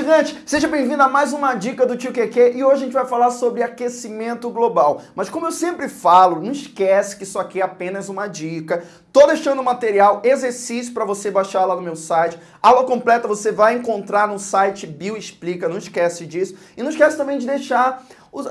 gigante! Seja bem-vindo a mais uma dica do Tio QQ e hoje a gente vai falar sobre aquecimento global. Mas como eu sempre falo, não esquece que isso aqui é apenas uma dica. Tô deixando material, exercício para você baixar lá no meu site. Aula completa você vai encontrar no site Bioexplica, não esquece disso. E não esquece também de deixar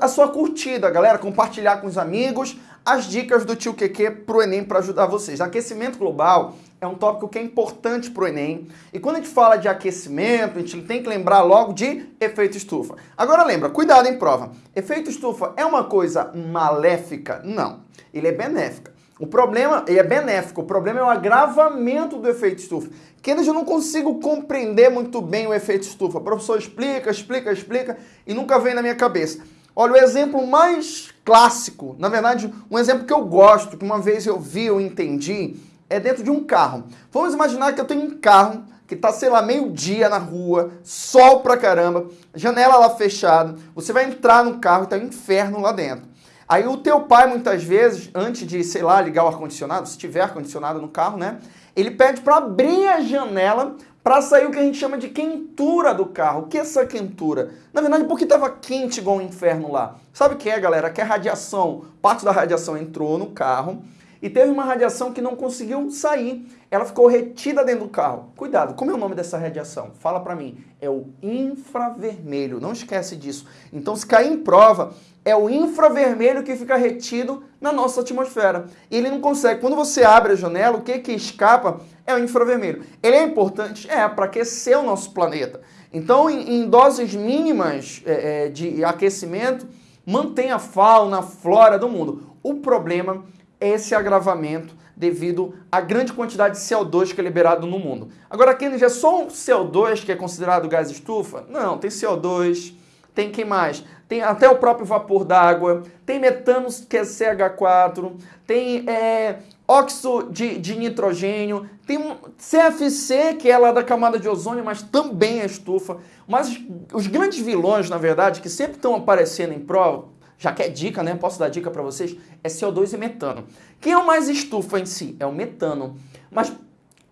a sua curtida, galera, compartilhar com os amigos as dicas do Tio QQ pro Enem para ajudar vocês. Aquecimento global é um tópico que é importante para o Enem. E quando a gente fala de aquecimento, a gente tem que lembrar logo de efeito estufa. Agora lembra, cuidado em prova. Efeito estufa é uma coisa maléfica? Não. Ele é benéfica. O problema, ele é benéfico, o problema é o agravamento do efeito estufa. Que eu não consigo compreender muito bem o efeito estufa. O professor explica, explica, explica e nunca vem na minha cabeça. Olha, o exemplo mais clássico, na verdade, um exemplo que eu gosto, que uma vez eu vi, eu entendi, é dentro de um carro. Vamos imaginar que eu tenho um carro que tá, sei lá, meio-dia na rua, sol pra caramba, janela lá fechada, você vai entrar no carro e tá um inferno lá dentro. Aí o teu pai, muitas vezes, antes de, sei lá, ligar o ar-condicionado, se tiver ar-condicionado no carro, né? Ele pede para abrir a janela para sair o que a gente chama de quentura do carro. O que é essa quentura? Na verdade, porque estava quente igual um inferno lá. Sabe o que é, galera? Que a radiação, parte da radiação entrou no carro, e teve uma radiação que não conseguiu sair. Ela ficou retida dentro do carro. Cuidado, como é o nome dessa radiação? Fala para mim. É o infravermelho. Não esquece disso. Então, se cair em prova, é o infravermelho que fica retido na nossa atmosfera. Ele não consegue. Quando você abre a janela, o que que escapa é o infravermelho. Ele é importante? É, para aquecer o nosso planeta. Então, em, em doses mínimas é, é, de aquecimento, mantém a fauna, a flora do mundo. O problema esse agravamento devido à grande quantidade de CO2 que é liberado no mundo. Agora, Kennedy, é só um CO2 que é considerado gás estufa? Não, tem CO2, tem quem mais? Tem até o próprio vapor d'água, tem metano que é CH4, tem é, óxido de, de, nitrogênio, tem um CFC que é lá da camada de ozônio, mas também é estufa. Mas os grandes vilões, na verdade, que sempre estão aparecendo em prova, já que é dica, né? Posso dar dica para vocês? É CO2 e metano. Quem é o mais estufa em si? É o metano. Mas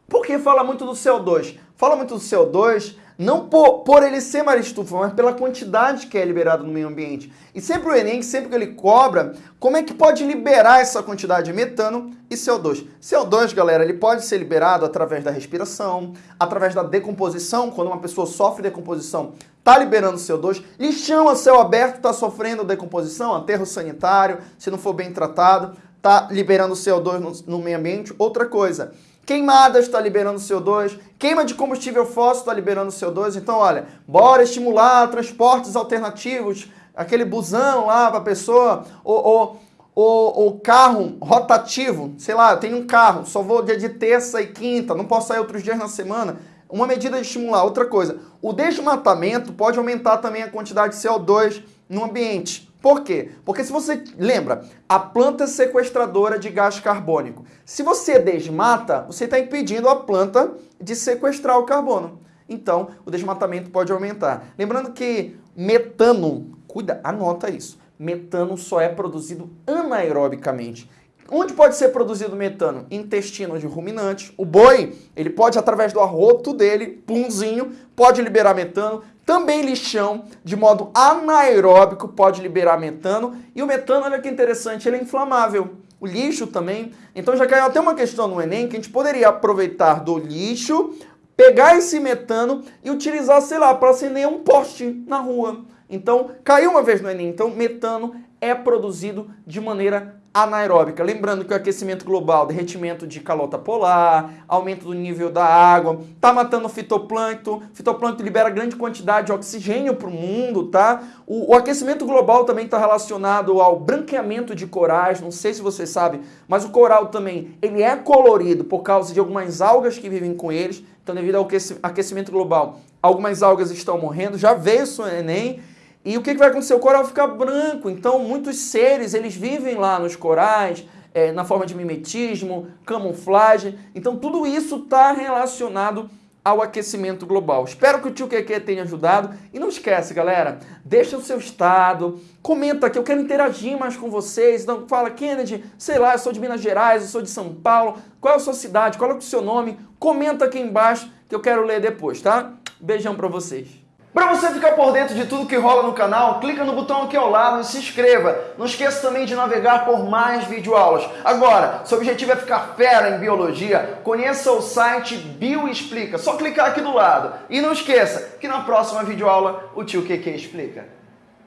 por que fala muito do CO2? Fala muito do CO2 não por, por ele ser mais estufa, mas pela quantidade que é liberado no meio ambiente. E sempre o Enem, sempre que ele cobra, como é que pode liberar essa quantidade de metano e CO2? CO2, galera, ele pode ser liberado através da respiração, através da decomposição, quando uma pessoa sofre decomposição, está liberando CO2, lixão a céu aberto está sofrendo decomposição, aterro sanitário, se não for bem tratado, está liberando CO2 no, no meio ambiente. Outra coisa, Queimadas está liberando CO2, queima de combustível fóssil está liberando CO2. Então, olha, bora estimular transportes alternativos, aquele busão lá para a pessoa, ou, ou, ou, carro rotativo, sei lá, eu tenho um carro, só vou dia de terça e quinta, não posso sair outros dias na semana. Uma medida de estimular. Outra coisa, o desmatamento pode aumentar também a quantidade de CO2 no ambiente. Por quê? Porque se você lembra, a planta é sequestradora de gás carbônico. Se você desmata, você está impedindo a planta de sequestrar o carbono. Então, o desmatamento pode aumentar. Lembrando que metano, cuida, anota isso. Metano só é produzido anaerobicamente. Onde pode ser produzido metano? Intestino de ruminantes. O boi, ele pode, através do arroto dele, punzinho, pode liberar metano. Também lixão, de modo anaeróbico, pode liberar metano. E o metano, olha que interessante, ele é inflamável. O lixo também. Então já caiu até uma questão no Enem que a gente poderia aproveitar do lixo, pegar esse metano e utilizar, sei lá, para acender um poste na rua. Então, caiu uma vez no Enem. Então, metano é produzido de maneira anaeróbica. Lembrando que o aquecimento global, derretimento de calota polar, aumento do nível da água, tá matando fitoplâncton. Fitoplâncton libera grande quantidade de oxigênio para o mundo, tá? O, o aquecimento global também está relacionado ao branqueamento de corais, não sei se vocês sabem, mas o coral também, ele é colorido por causa de algumas algas que vivem com eles. Então, devido ao aquecimento global, algumas algas estão morrendo. Já veio isso Enem, e o que, que vai acontecer? O coral fica branco, então muitos seres, eles vivem lá nos corais, é, na forma de mimetismo, camuflagem, então tudo isso está relacionado ao aquecimento global. Espero que o tio QQ tenha ajudado. E não esquece, galera, deixa o seu estado, comenta aqui, eu quero interagir mais com vocês. Então fala, Kennedy, sei lá, eu sou de Minas Gerais, eu sou de São Paulo, qual é a sua cidade, qual é o seu nome? Comenta aqui embaixo que eu quero ler depois, tá? Beijão para vocês. Para você ficar por dentro de tudo que rola no canal, clica no botão aqui ao lado e se inscreva. Não esqueça também de navegar por mais videoaulas. Agora, seu objetivo é ficar fera em biologia, conheça o site Bioexplica. Só clicar aqui do lado. E não esqueça que na próxima videoaula o tio QQ explica.